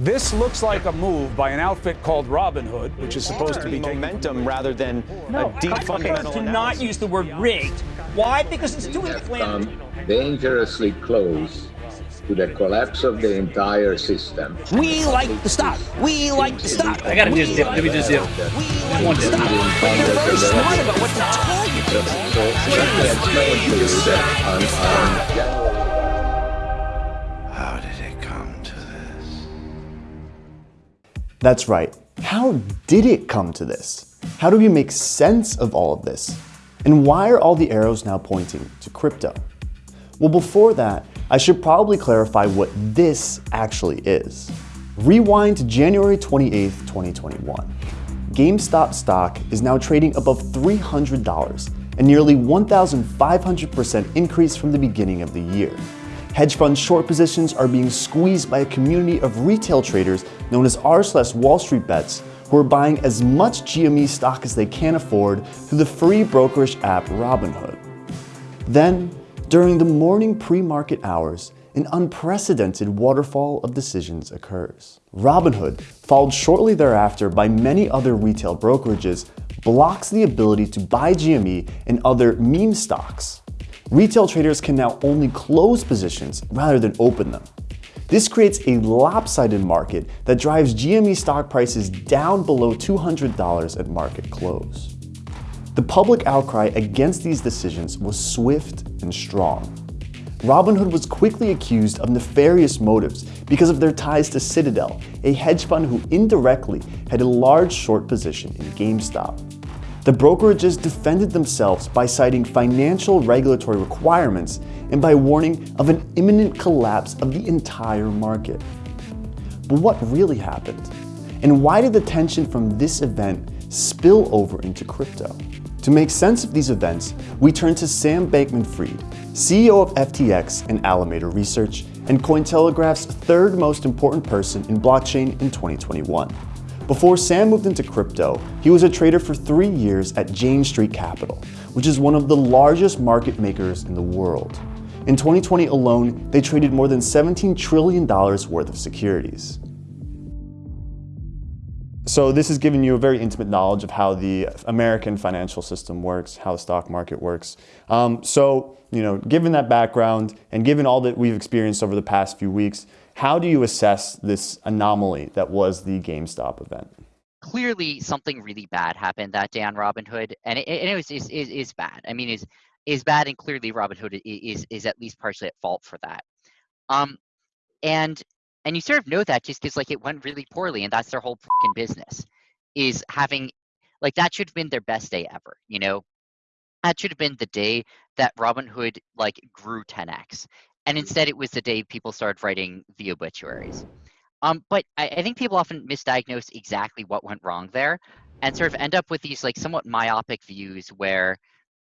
This looks like a move by an outfit called Robinhood, which is supposed to be momentum rather than no, a deep okay, fundamental Do analysis. not use the word rigged. Why? Because it's too inflammatory. come dangerously close to the collapse of the entire system. We like the stock. We like the stock. I gotta just dip. Let me just dip. We like One the dip. stock. But you're very smart about what to target. So, so let me explain to you that That's right. How did it come to this? How do we make sense of all of this? And why are all the arrows now pointing to crypto? Well, before that, I should probably clarify what this actually is. Rewind to January 28th, 2021. GameStop stock is now trading above $300, a nearly 1,500% increase from the beginning of the year. Hedge fund short positions are being squeezed by a community of retail traders known as r slash Wall Street Bets who are buying as much GME stock as they can afford through the free brokerage app Robinhood. Then, during the morning pre-market hours, an unprecedented waterfall of decisions occurs. Robinhood, followed shortly thereafter by many other retail brokerages, blocks the ability to buy GME and other meme stocks. Retail traders can now only close positions rather than open them. This creates a lopsided market that drives GME stock prices down below $200 at market close. The public outcry against these decisions was swift and strong. Robinhood was quickly accused of nefarious motives because of their ties to Citadel, a hedge fund who indirectly had a large short position in GameStop. The brokerages defended themselves by citing financial regulatory requirements and by warning of an imminent collapse of the entire market. But what really happened? And why did the tension from this event spill over into crypto? To make sense of these events, we turn to Sam Bankman-Fried, CEO of FTX and Alameda Research, and Cointelegraph's third most important person in blockchain in 2021. Before Sam moved into crypto, he was a trader for three years at Jane Street Capital, which is one of the largest market makers in the world. In 2020 alone, they traded more than $17 trillion worth of securities. So this has given you a very intimate knowledge of how the American financial system works, how the stock market works. Um, so, you know, given that background and given all that we've experienced over the past few weeks, how do you assess this anomaly that was the GameStop event? Clearly, something really bad happened that day on Robinhood, and it, it was is, is, is bad. I mean, is is bad, and clearly Robinhood is is at least partially at fault for that. Um, and and you sort of know that just because like it went really poorly and that's their whole fucking business is having like that should have been their best day ever you know that should have been the day that robinhood like grew 10x and instead it was the day people started writing the obituaries. Um, but I, I think people often misdiagnose exactly what went wrong there and sort of end up with these like somewhat myopic views where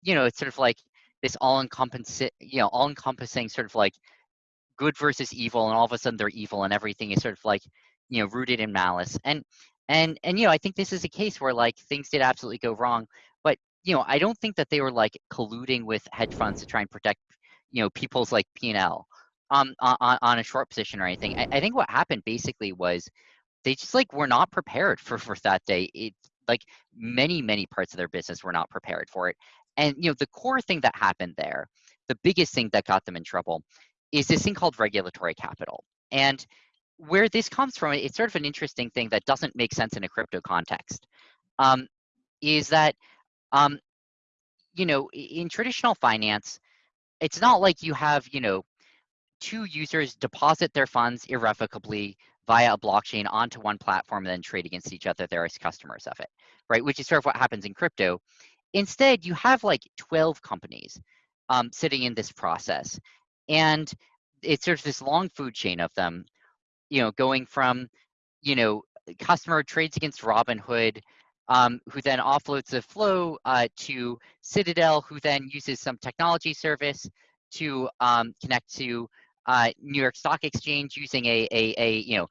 you know it's sort of like this all encompassing you know all encompassing sort of like good versus evil and all of a sudden they're evil and everything is sort of like you know rooted in malice. And and and you know i think this is a case where like things did absolutely go wrong but you know i don't think that they were like colluding with hedge funds to try and protect you know people's like p&l um on, on a short position or anything I, I think what happened basically was they just like were not prepared for for that day it like many many parts of their business were not prepared for it and you know the core thing that happened there the biggest thing that got them in trouble is this thing called regulatory capital. And where this comes from, it's sort of an interesting thing that doesn't make sense in a crypto context, um, is that, um, you know, in traditional finance, it's not like you have, you know, two users deposit their funds irrevocably via a blockchain onto one platform and then trade against each other there as customers of it, right? Which is sort of what happens in crypto. Instead, you have like 12 companies um, sitting in this process and it's sort of this long food chain of them you know going from you know customer trades against robinhood um, who then offloads the flow uh, to citadel who then uses some technology service to um, connect to uh, new york stock exchange using a, a, a you know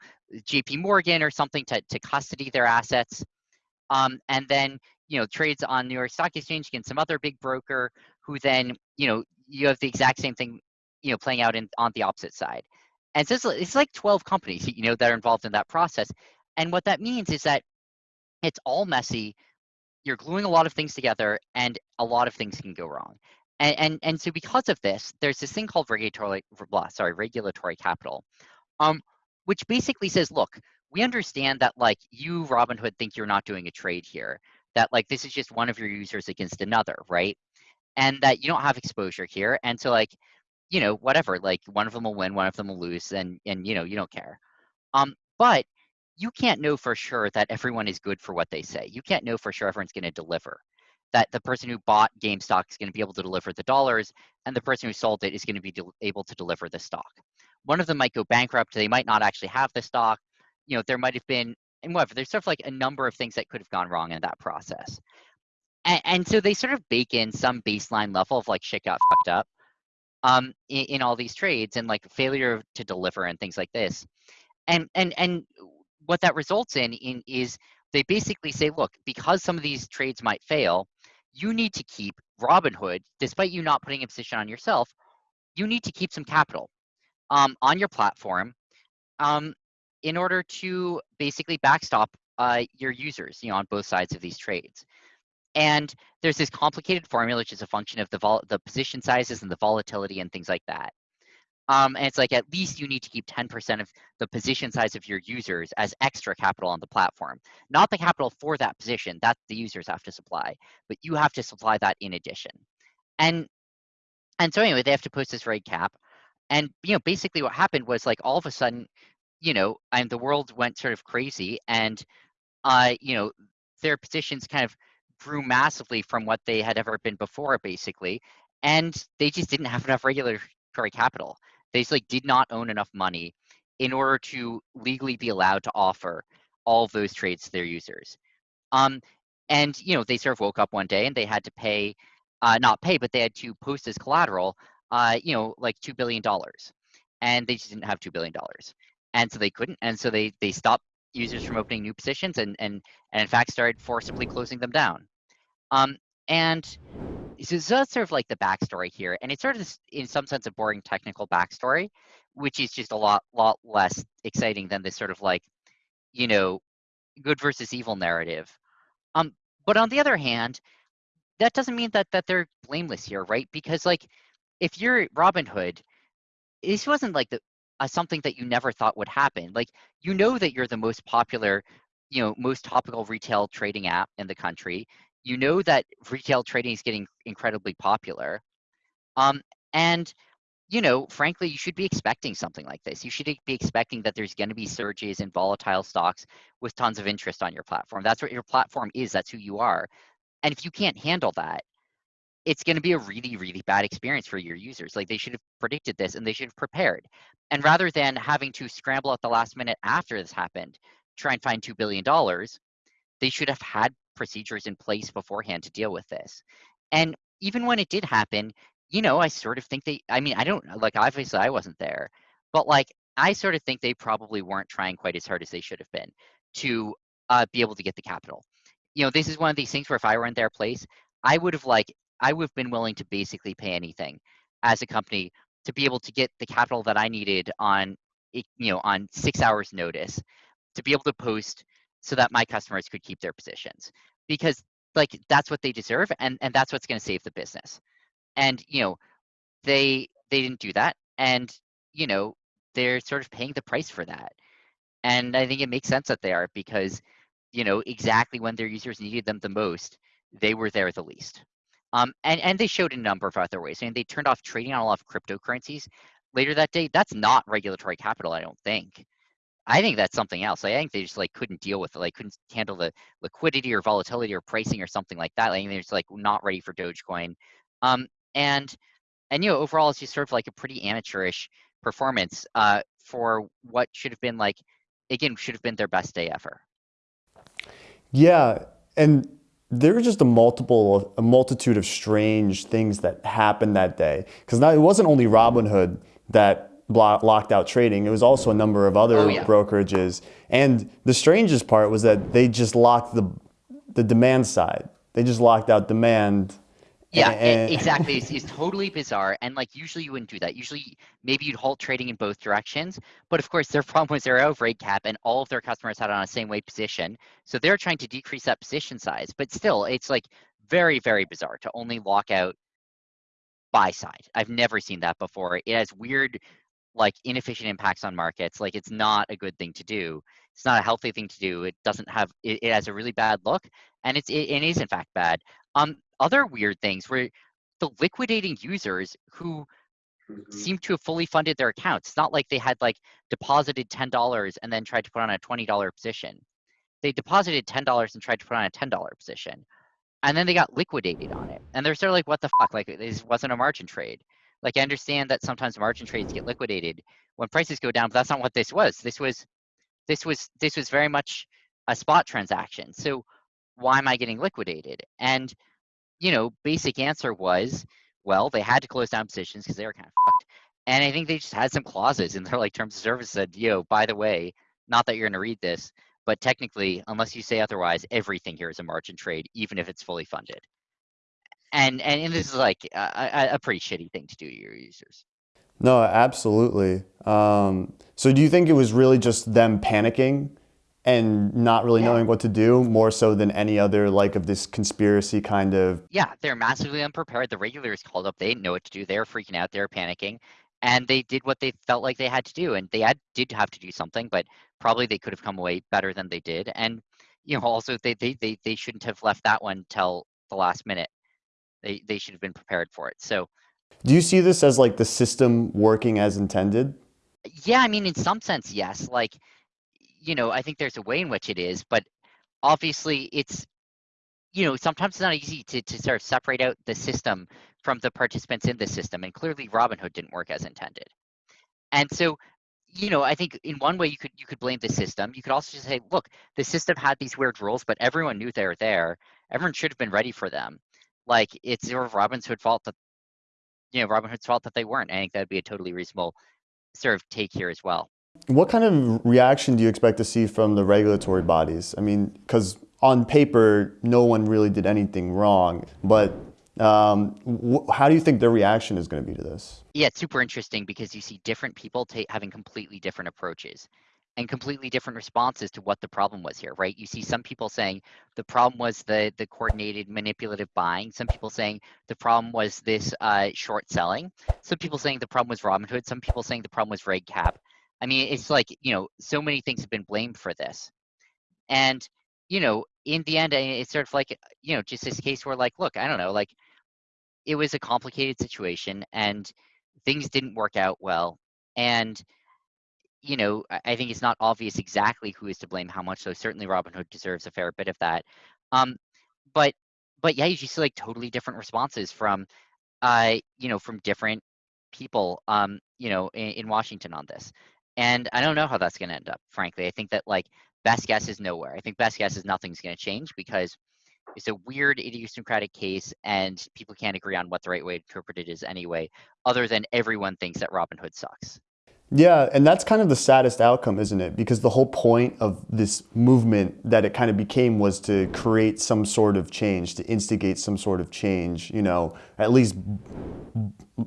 jp morgan or something to, to custody their assets um, and then you know trades on new york stock exchange against some other big broker who then you know you have the exact same thing you know playing out in on the opposite side And so it's, it's like 12 companies, you know, that are involved in that process. And what that means is that it's all messy. You're gluing a lot of things together, and a lot of things can go wrong. And and, and so because of this, there's this thing called regulatory, blah, sorry, regulatory capital, um, which basically says, look, we understand that like you, Robinhood, think you're not doing a trade here. That like this is just one of your users against another, right? And that you don't have exposure here. And so like, you know, whatever, like one of them will win, one of them will lose, and and you know, you don't care. Um, but you can't know for sure that everyone is good for what they say. You can't know for sure everyone's going to deliver. That the person who bought GameStop is going to be able to deliver the dollars, and the person who sold it is going to be able to deliver the stock. One of them might go bankrupt. They might not actually have the stock. You know, there might have been, and whatever. There's sort of like a number of things that could have gone wrong in that process. And, and so they sort of bake in some baseline level of like shit got fucked up um, in, in all these trades and like failure to deliver and things like this. And and and what that results in, in is they basically say, look, because some of these trades might fail, you need to keep Robinhood, despite you not putting a position on yourself, you need to keep some capital um, on your platform um, in order to basically backstop uh, your users, you know, on both sides of these trades. And there's this complicated formula, which is a function of the the position sizes and the volatility and things like that. Um, and it's like at least you need to keep 10% of the position size of your users as extra capital on the platform. Not the capital for that position, that the users have to supply, but you have to supply that in addition. And and so anyway, they have to post this reg cap. And you know, basically what happened was like all of a sudden, you know, and the world went sort of crazy and uh, you know, their positions kind of grew massively from what they had ever been before, basically. And they just didn't have enough regulatory capital. They just like did not own enough money in order to legally be allowed to offer all of those trades to their users. Um, and you know, they sort of woke up one day and they had to pay, uh, not pay, but they had to post as collateral, uh, you know, like two billion dollars, and they just didn't have two billion dollars, and so they couldn't, and so they they stopped users from opening new positions and and and in fact started forcibly closing them down. Um, and so, so that's sort of like the backstory here, and it's sort of in some sense a boring technical backstory, which is just a lot lot less exciting than this sort of like, you know, good versus evil narrative. Um, but on the other hand, that doesn't mean that that they're blameless here, right? Because like, if you're Robinhood, this wasn't like the uh, something that you never thought would happen. Like, you know that you're the most popular, you know, most topical retail trading app in the country you know that retail trading is getting incredibly popular. Um, and you know, frankly, you should be expecting something like this. You should be expecting that there's going to be surges in volatile stocks with tons of interest on your platform. That's what your platform is. That's who you are. And if you can't handle that, it's going to be a really, really bad experience for your users. Like they should have predicted this and they should have prepared. And rather than having to scramble at the last minute after this happened, try and find $2 billion, they should have had procedures in place beforehand to deal with this. And even when it did happen, you know, I sort of think they, I mean, I don't, like, obviously I wasn't there, but like, I sort of think they probably weren't trying quite as hard as they should have been to uh, be able to get the capital. You know, this is one of these things where if I were in their place, I would have like, I would have been willing to basically pay anything as a company to be able to get the capital that I needed on, you know, on six hours notice to be able to post so that my customers could keep their positions because like that's what they deserve and and that's what's going to save the business. And you know they they didn't do that and you know they're sort of paying the price for that. And i think it makes sense that they are because you know exactly when their users needed them the most they were there the least. Um, and and they showed a number of other ways. I mean, they turned off trading on a lot of cryptocurrencies. Later that day that's not regulatory capital i don't think I think that's something else. I think they just like couldn't deal with it, like couldn't handle the liquidity or volatility or pricing or something like that. Like they're just like not ready for Dogecoin. Um, and and you know overall it's just sort of like a pretty amateurish performance uh, for what should have been like again should have been their best day ever. Yeah, and there were just a multiple a multitude of strange things that happened that day because now it wasn't only Robinhood that locked out trading. It was also a number of other oh, yeah. brokerages. And the strangest part was that they just locked the, the demand side. They just locked out demand Yeah, exactly. It's, it's totally bizarre. And like usually you wouldn't do that. Usually maybe you'd halt trading in both directions. But of course their problem was they're out of reg cap and all of their customers had on a same weight position. So they're trying to decrease that position size. But still, it's like very, very bizarre to only lock out buy side. I've never seen that before. It has weird, like inefficient impacts on markets. Like it's not a good thing to do. It's not a healthy thing to do. It doesn't have. It, it has a really bad look, and it's it, it is in fact bad. Um, other weird things were the liquidating users who seem to have fully funded their accounts. It's not like they had like deposited ten dollars and then tried to put on a twenty dollar position. They deposited ten dollars and tried to put on a ten dollar position, and then they got liquidated on it. And they're sort of like, "What the fuck? Like this wasn't a margin trade." Like I understand that sometimes margin trades get liquidated when prices go down, but that's not what this was. This was, this was, this was very much a spot transaction. So why am I getting liquidated? And you know, basic answer was, well, they had to close down positions because they were kind of fucked. And I think they just had some clauses in their like terms of service said, yo, by the way, not that you're gonna read this, but technically, unless you say otherwise, everything here is a margin trade, even if it's fully funded. And and, and this is like a, a, pretty shitty thing to do to your users. No, absolutely. Um, so do you think it was really just them panicking and not really Yeah. knowing what to do more so than any other like of this conspiracy kind of Yeah, they're massively unprepared. The regulators called up. They didn't know what to do. They were freaking out. They were panicking. And they did what they felt like they had to do. And they had did have to do something, but probably they could have come away better than they did. And you know, also they they they, they shouldn't have left that one till the last minute. They they should have been prepared for it. So Do you see this as like the system working as intended? yeah, I mean in some sense, yes. Like, you know, I think there's a way in which it is, but obviously it's you know, sometimes it's not easy to, to sort of separate out the system from the participants in the system. And clearly Robinhood didn't work as intended. And so, you know, I think in one way you could you could blame the system. You could also just say, look, the system had these weird rules, but everyone knew they were there. Everyone should have been ready for them. Like it's sort of Robinhood's fault that you know, Robinhood's fault that they weren't. I think that'd be a totally reasonable sort of take here as well. What kind of reaction do you expect to see from the regulatory bodies? I mean, because on paper, no one really did anything wrong, but um, how do you think their reaction is going to be to this? Yeah, it's super interesting because you see different people ta- having completely different approaches and completely different responses to what the problem was here, right? You see some people saying the problem was the the coordinated manipulative buying. Some people saying the problem was this uh, short selling. Some people saying the problem was Robinhood. Some people saying the problem was reg cap. I mean, it's like you know, so many things have been blamed for this, and you know, in the end, it's sort of like you know, just this case where like, look, I don't know, like it was a complicated situation and things didn't work out well and you know i think it's not obvious exactly who is to blame how much so certainly robinhood deserves a fair bit of that. Um but but yeah you see like totally different responses from uh you know from different people um you know in, in washington on this. And i don't know how that's going to end up frankly. I think that like best guess is nowhere. I think best guess is nothing's going to change because it's a weird idiosyncratic case and people can't agree on what the right way to interpret it is anyway other than everyone thinks that robinhood sucks Yeah, and that's kind of the saddest outcome, isn't it? Because the whole point of this movement that it kind of became was to create some sort of change, to instigate some sort of change, you know, at least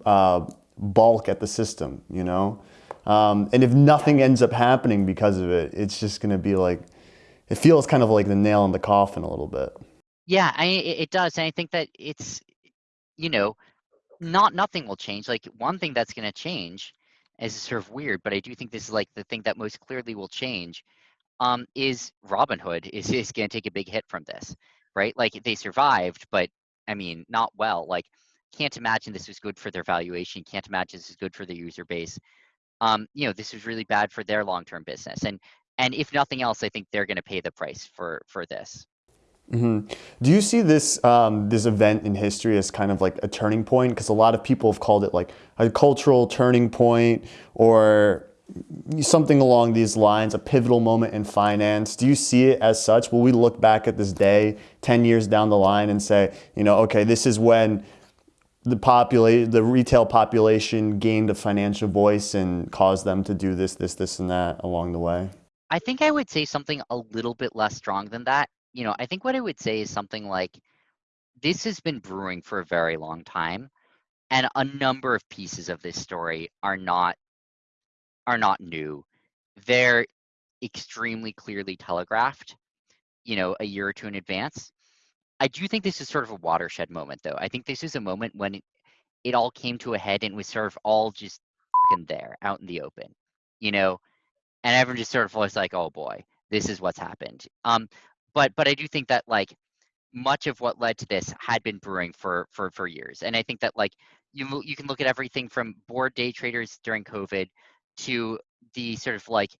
uh, bulk at the system, you know? Um, and if nothing ends up happening because of it, it's just going to be like, it feels kind of like the nail in the coffin a little bit. yeah I, it does and i think that it's you know not nothing will change like one thing that's going to change is sort of weird but i do think this is like the thing that most clearly will change um is robinhood is, is going to take a big hit from this right? Like they survived but i mean not well. Like can't imagine this was good for their valuation can't imagine this is good for their user base. Um you know this was really bad for their long-term business and and if nothing else i think they're going to pay the price for for this Do you see this um, this event in history as kind of like a turning point? Because a lot of people have called it like a cultural turning point or something along these lines, a pivotal moment in finance. Do you see it as such? Will we look back at this day 10 years down the line and say, you know, okay, this is when the population, the retail population gained a financial voice and caused them to do this, this, this, and that along the way? I think I would say something a little bit less strong than that. You know, I think what I would say is something like this has been brewing for a very long time, and a number of pieces of this story are not are not new. They're extremely clearly telegraphed, you know, a year or two in advance. I do think this is sort of a watershed moment, though. I think this is a moment when it, it all came to a head and was sort of all just there, out in the open, you know, and everyone just sort of was like, "Oh boy, this is what's happened." Um, but but I do think that like much of what led to this had been brewing for for for years, and I think that like you you can look at everything from bored day traders during COVID to the sort of like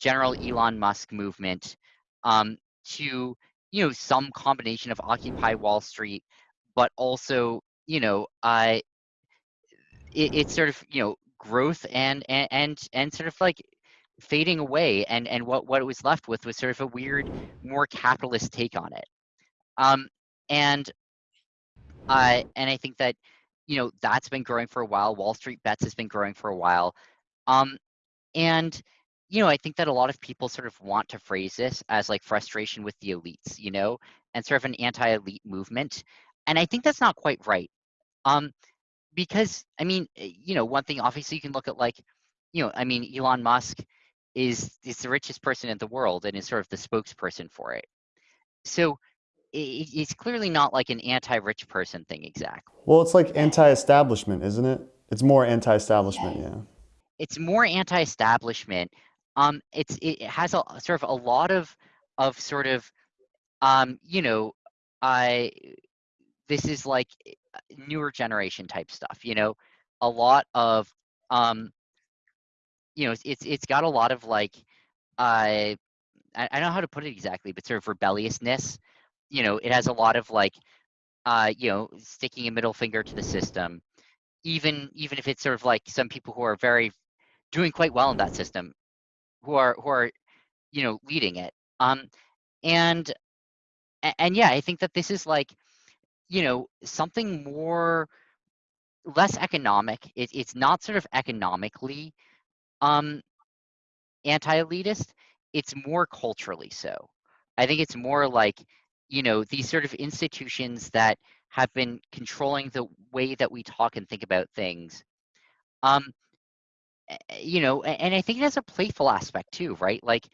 general Elon Musk movement um, to you know some combination of Occupy Wall Street, but also you know uh, it, it's sort of you know growth and and and, and sort of like fading away and and what what it was left with was sort of a weird more capitalist take on it. Um and uh and i think that you know that's been growing for a while. Wall street bets has been growing for a while. Um and you know i think that a lot of people sort of want to phrase this as like frustration with the elites you know and sort of an anti-elite movement. And i think that's not quite right. Um because i mean eh, you know one thing obviously you can look at like you know i mean elon musk is is the richest person in the world and is sort of the spokesperson for it. So it, it's clearly not like an anti-rich person thing exactly. Well, it's like anti-establishment, isn't it? It's more anti-establishment, yeah. It's more anti-establishment. Um, it's it has a sort of a lot of of sort of um, you know, I this is like eh, newer generation type stuff. You know, a lot of um, you know, it's it's got a lot of like, uh, I, I don't know how to put it exactly, but sort of rebelliousness. You know, it has a lot of like, uh, you know, sticking a middle finger to the system, even even if it's sort of like some people who are very doing quite well in that system, who are who are, you know, leading it. Um, and and yeah, I think that this is like, you know, something more less economic. It, it's not sort of economically um, anti-elitist, it's more culturally so. I think it's more like, you know, these sort of institutions that have been controlling the way that we talk and think about things. Um, you know, and I think it has a playful aspect too, right? Like,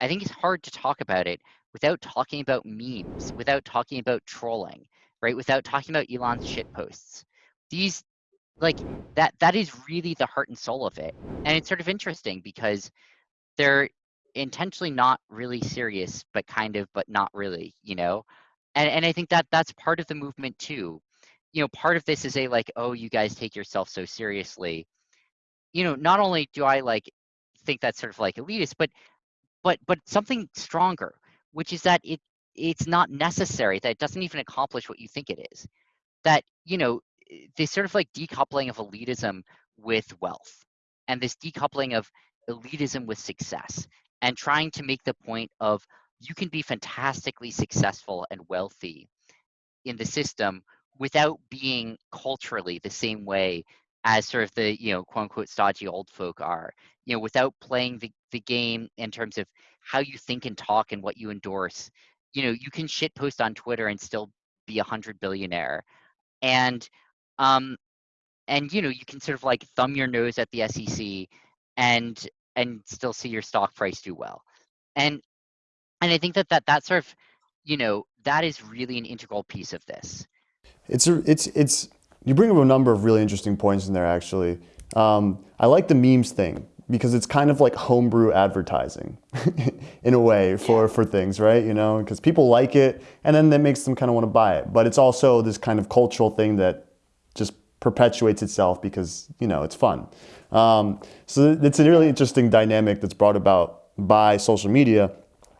I think it's hard to talk about it without talking about memes, without talking about trolling, right? Without talking about Elon's shit posts. These like that that is really the heart and soul of it and it's sort of interesting because they're intentionally not really serious but kind of but not really you know and and i think that that's part of the movement too. You know part of this is a like oh you guys take yourself so seriously. You know not only do i like think that's sort of like elitist but but but something stronger which is that it it's not necessary that it doesn't even accomplish what you think it is. That you know this sort of like decoupling of elitism with wealth and this decoupling of elitism with success and trying to make the point of you can be fantastically successful and wealthy in the system without being culturally the same way as sort of the you know quote unquote stodgy old folk are you know without playing the, the game in terms of how you think and talk and what you endorse. You know you can shit post on twitter and still be a hundred billionaire. And um, and you know, you can sort of like thumb your nose at the SEC and and still see your stock price do well. And and I think that that that sort of, you know, that is really an integral piece of this. It's a, it's it's you bring up a number of really interesting points in there actually. Um, I like the memes thing because it's kind of like homebrew advertising in a way for, for things, right? You know, because people like it and then that makes them kind of want to buy it. But it's also this kind of cultural thing that just perpetuates itself because, you know, it's fun. Um, so it's a really interesting dynamic that's brought about by social media.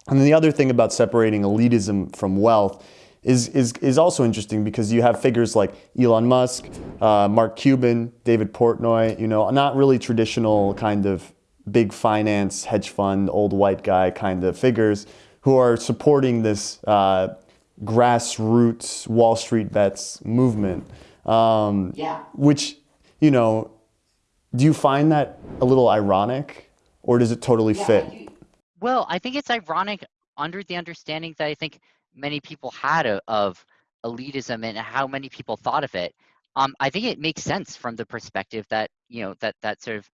And then the other thing about separating elitism from wealth is, is, is also interesting because you have figures like Elon Musk, uh, Mark Cuban, David Portnoy, you know, not really traditional kind of big finance, hedge fund, old white guy kind of figures who are supporting this uh, grassroots Wall Street bets movement. Um, yeah. Which, you know, do you find that a little ironic or does it totally yeah, fit? Well, I think it's ironic under the understanding that I think many people had of, of elitism and how many people thought of it, um, I think it makes sense from the perspective that you know that that sort of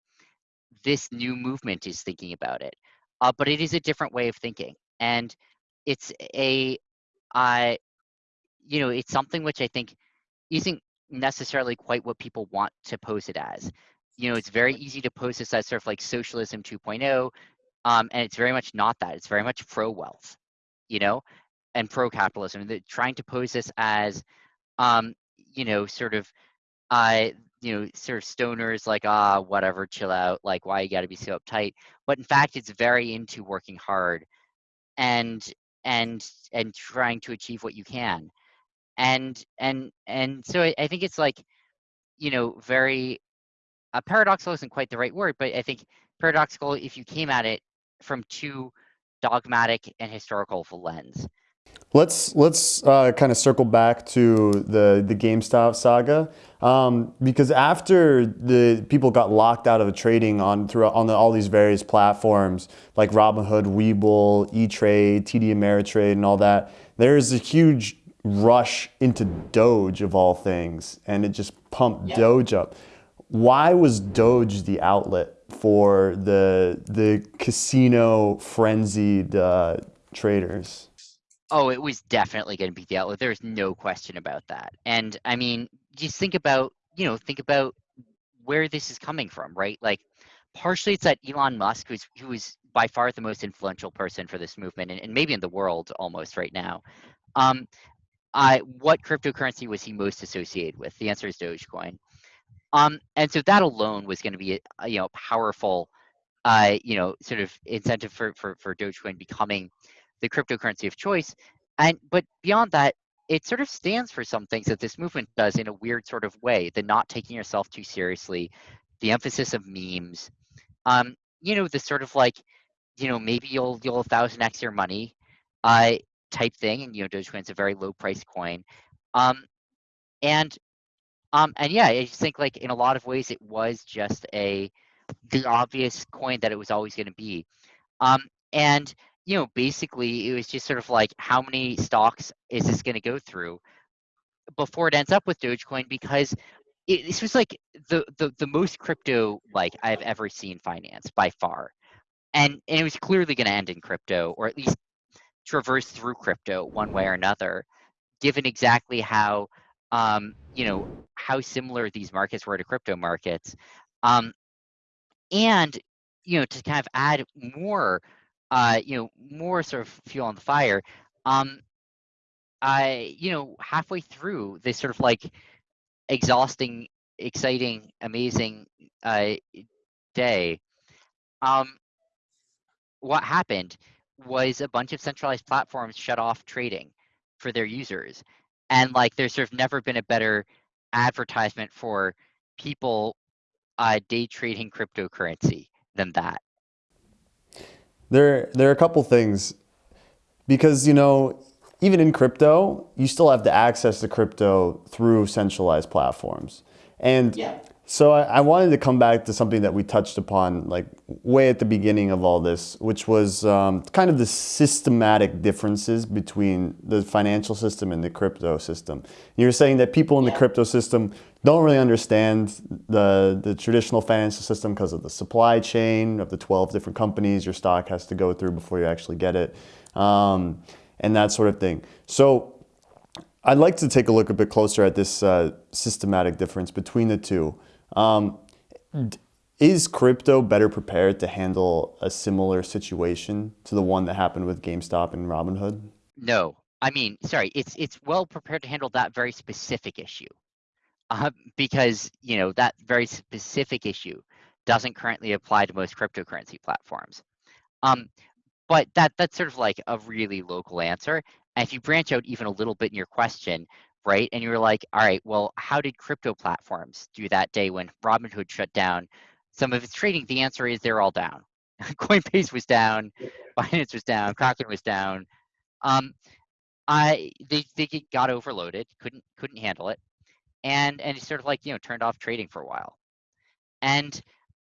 this new movement is thinking about it. Uh, but it is a different way of thinking, and it's a, I, you know, it's something which I think isn't necessarily quite what people want to pose it as. You know, it's very easy to pose this as sort of like socialism 2.0, um, and it's very much not that. It's very much pro wealth, you know, and pro capitalism. They're trying to pose this as, um, you know, sort of, uh, you know, sort of stoners like, ah, whatever, chill out. Like, why you got to be so uptight? But in fact, it's very into working hard, and and and trying to achieve what you can, and and and so I, I think it's like, you know, very uh, paradoxical isn't quite the right word, but I think paradoxical if you came at it from too dogmatic and historical lens. Let's let's uh, kind of circle back to the the GameStop saga um, because after the people got locked out of trading on through on the, all these various platforms like Robinhood, Webull, E Trade, TD Ameritrade, and all that, there's a huge rush into Doge of all things, and it just pumped yeah. Doge up. Why was Doge the outlet for the the casino frenzied uh, traders? Oh, it was definitely going to be the outlet. There's no question about that. And I mean, just think about, you know, think about where this is coming from, right? Like, partially it's that Elon Musk, who's who is by far the most influential person for this movement, and, and maybe in the world almost right now. Um, What cryptocurrency was he most associated with? The answer is Dogecoin. Um, and so that alone was going to be, a, you know, powerful, uh, you know, sort of incentive for for for Dogecoin becoming the cryptocurrency of choice. And but beyond that, it sort of stands for some things that this movement does in a weird sort of way. The not taking yourself too seriously, the emphasis of memes, um, you know, the sort of like, you know, maybe you'll you'll thousand x your money, uh, type thing. And you know, Dogecoin's a very low price coin, um, and um, and yeah, I just think like in a lot of ways it was just a the obvious coin that it was always going to be. Um, and you know, basically it was just sort of like how many stocks is this going to go through before it ends up with Dogecoin because it, this was like the, the the most crypto like I've ever seen finance by far, and and it was clearly going to end in crypto or at least traverse through crypto one way or another, given exactly how um, you know how similar these markets were to crypto markets, um, and you know to kind of add more uh, you know, more sort of fuel on the fire. Um, I, you know, halfway through this sort of like exhausting, exciting, amazing uh, day, um, what happened was a bunch of centralized platforms shut off trading for their users. And like there's sort of never been a better advertisement for people uh, day trading cryptocurrency than that. There, there are a couple things because, you know, even in crypto, you still have to access the crypto through centralized platforms. And yeah. So I, I, wanted to come back to something that we touched upon like way at the beginning of all this, which was um, kind of the systematic differences between the financial system and the crypto system. You were saying that people in yeah. the crypto system don't really understand the, the traditional financial system because of the supply chain of the 12 different companies your stock has to go through before you actually get it, um, and that sort of thing. So I'd like to take a look a bit closer at this uh, systematic difference between the two. Um, is crypto better prepared to handle a similar situation to the one that happened with GameStop and Robinhood? No. I mean, sorry, it's it's well prepared to handle that very specific issue. Uh, because, you know, that very specific issue doesn't currently apply to most cryptocurrency platforms. Um, but that that's sort of like a really local answer. And if you branch out even a little bit in your question, right, and you're like, all right, well, how did crypto platforms do that day when Robinhood shut down some of its trading? The answer is they're all down. Coinbase was down, Binance was down, Kraken was down. Um, I they they got overloaded, couldn't couldn't handle it, and and sort of like you know turned off trading for a while, and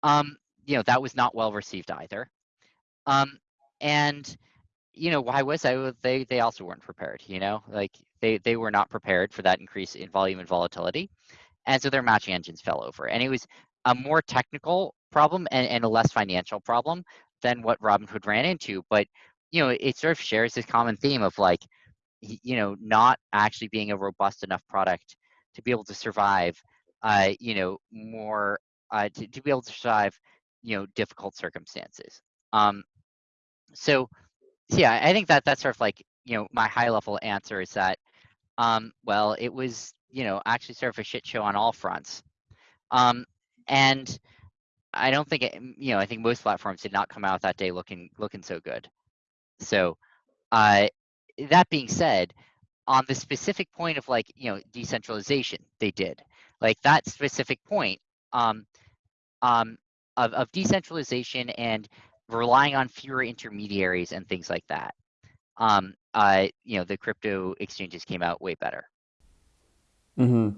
um, you know that was not well received either. Um, and you know, why was I? They they also weren't prepared. You know, like they they were not prepared for that increase in volume and volatility, and so their matching engines fell over. And it was a more technical problem and, and a less financial problem than what Robinhood ran into. But you know, it sort of shares this common theme of like, you know, not actually being a robust enough product to be able to survive. Uh, you know, more uh, to, to be able to survive, you know, difficult circumstances. Um, so so yeah, I think that that's sort of like, you know, my high level answer is that, um, well, it was, you know, actually sort of a shit show on all fronts. Um, and I don't think it, you know, I think most platforms did not come out that day looking looking so good. So, uh, that being said, on the specific point of like, you know, decentralization, they did. Like that specific point, um, um, of, of decentralization and relying on fewer intermediaries and things like that. Um, uh, you know, the crypto exchanges came out way better. Mm -hmm.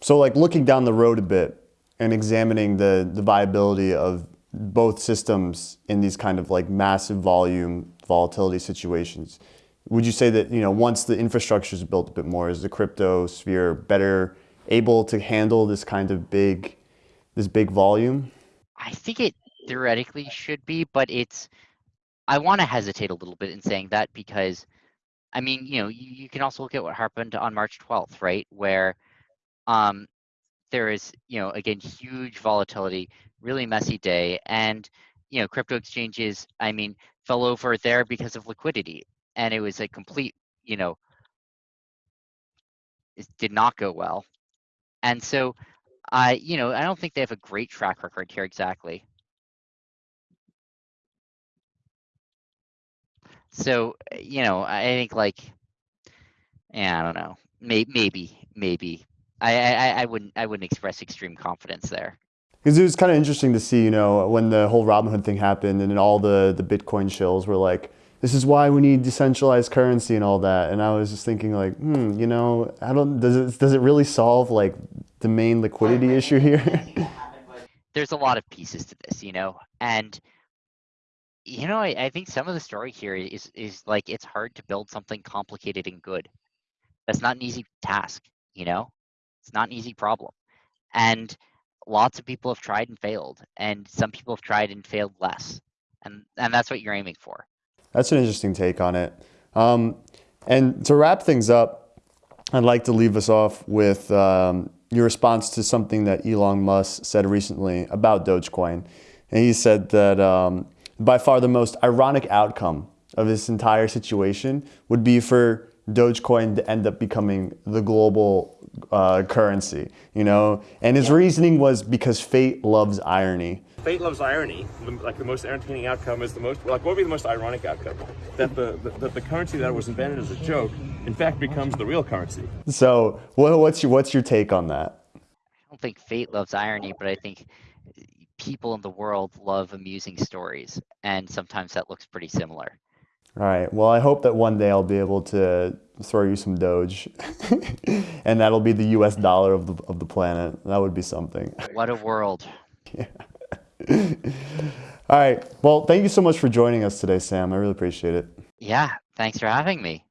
So, like looking down the road a bit and examining the the viability of both systems in these kind of like massive volume volatility situations, would you say that you know once the infrastructure is built a bit more, is the crypto sphere better able to handle this kind of big this big volume? I think it theoretically should be, but it's I want to hesitate a little bit in saying that because I mean, you know, you, you can also look at what happened on March 12th, right? Where um there is, you know, again, huge volatility, really messy day. And, you know, crypto exchanges, I mean, fell over there because of liquidity. And it was a complete, you know, it did not go well. And so I, you know, I don't think they have a great track record here exactly. So, uh, you know, I think like, yeah, I don't know. Maybe, maybe, maybe. I, I, I- I wouldn't, I wouldn't express extreme confidence there. Because it was kind of interesting to see, you know, when the whole Robinhood thing happened and then all the, the Bitcoin shills were like, this is why we need decentralized currency and all that. And I was just thinking like, hmm, you know, I don't, does it, does it really solve like the main liquidity issue here? There's a lot of pieces to this, you know, and you know, I, I think some of the story here is is like it's hard to build something complicated and good. That's not an easy task, you know. It's not an easy problem, and lots of people have tried and failed, and some people have tried and failed less, and and that's what you're aiming for. That's an interesting take on it. Um, and to wrap things up, I'd like to leave us off with um, your response to something that Elon Musk said recently about Dogecoin. And he said that um, by far the most ironic outcome of this entire situation would be for Dogecoin to end up becoming the global uh, currency, you know? And his reasoning was because fate loves irony. Fate loves irony. Like the most entertaining outcome is the most like what would be the most ironic outcome? That the, the that the currency that was invented as a joke, in fact, becomes the real currency. So, what, what's your what's your take on that? I don't think fate loves irony, but I think people in the world love amusing stories, and sometimes that looks pretty similar. All right. Well, I hope that one day I'll be able to throw you some Doge, and that'll be the U.S. dollar of the of the planet. That would be something. What a world! yeah. All right. Well, thank you so much for joining us today, Sam. I really appreciate it. Yeah, thanks for having me.